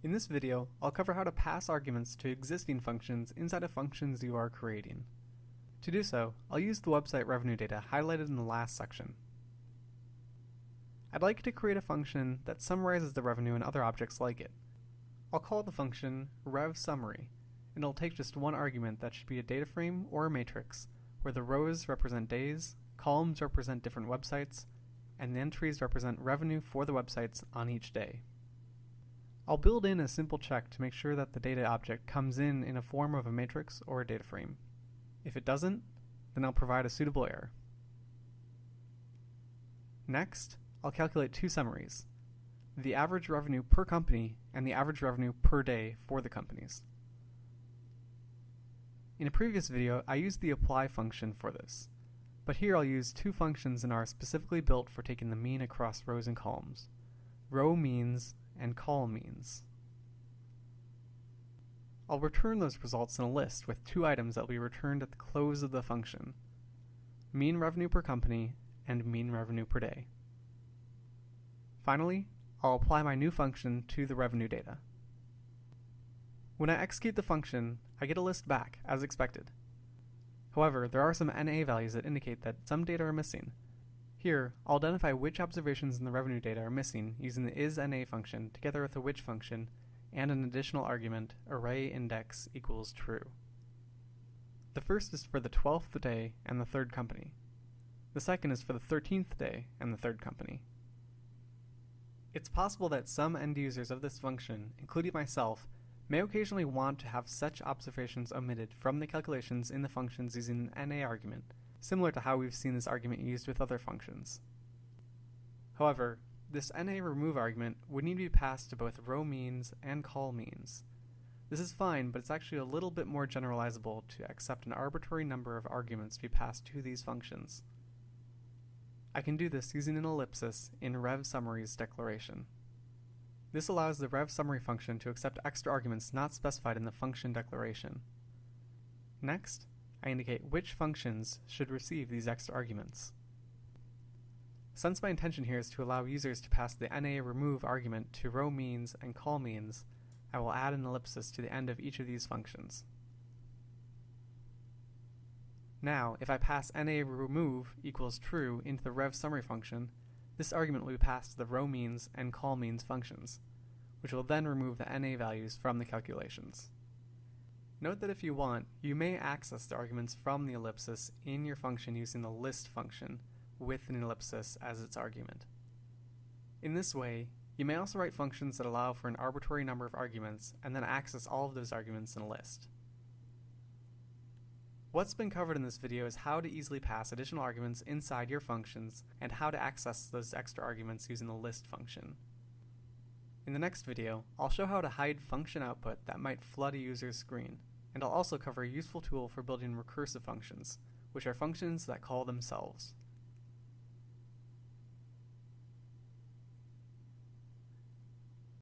In this video, I'll cover how to pass arguments to existing functions inside of functions you are creating. To do so, I'll use the website revenue data highlighted in the last section. I'd like to create a function that summarizes the revenue and other objects like it. I'll call the function revSummary, and it'll take just one argument that should be a data frame or a matrix, where the rows represent days, columns represent different websites, and the entries represent revenue for the websites on each day. I'll build in a simple check to make sure that the data object comes in in a form of a matrix or a data frame. If it doesn't, then I'll provide a suitable error. Next, I'll calculate two summaries, the average revenue per company and the average revenue per day for the companies. In a previous video, I used the apply function for this, but here I'll use two functions in R specifically built for taking the mean across rows and columns, row means and col means. I'll return those results in a list with two items that will be returned at the close of the function, mean revenue per company and mean revenue per day. Finally, I'll apply my new function to the revenue data. When I execute the function, I get a list back, as expected. However, there are some NA values that indicate that some data are missing, here, I'll identify which observations in the revenue data are missing using the isNA function together with the which function and an additional argument array index equals true. The first is for the 12th day and the third company. The second is for the 13th day and the third company. It's possible that some end users of this function, including myself, may occasionally want to have such observations omitted from the calculations in the functions using an NA argument, similar to how we've seen this argument used with other functions. However, this NA remove argument would need to be passed to both row means and col means. This is fine, but it's actually a little bit more generalizable to accept an arbitrary number of arguments to be passed to these functions. I can do this using an ellipsis in revSummary's declaration. This allows the revSummary function to accept extra arguments not specified in the function declaration. Next, I indicate which functions should receive these extra arguments. Since my intention here is to allow users to pass the NA remove argument to row means and col means, I will add an ellipsis to the end of each of these functions. Now, if I pass NA remove equals true into the revSummary function, this argument will be passed to the row means and col means functions, which will then remove the NA values from the calculations. Note that if you want, you may access the arguments from the ellipsis in your function using the list function with an ellipsis as its argument. In this way, you may also write functions that allow for an arbitrary number of arguments and then access all of those arguments in a list. What's been covered in this video is how to easily pass additional arguments inside your functions and how to access those extra arguments using the list function. In the next video, I'll show how to hide function output that might flood a user's screen and I'll also cover a useful tool for building recursive functions, which are functions that call themselves.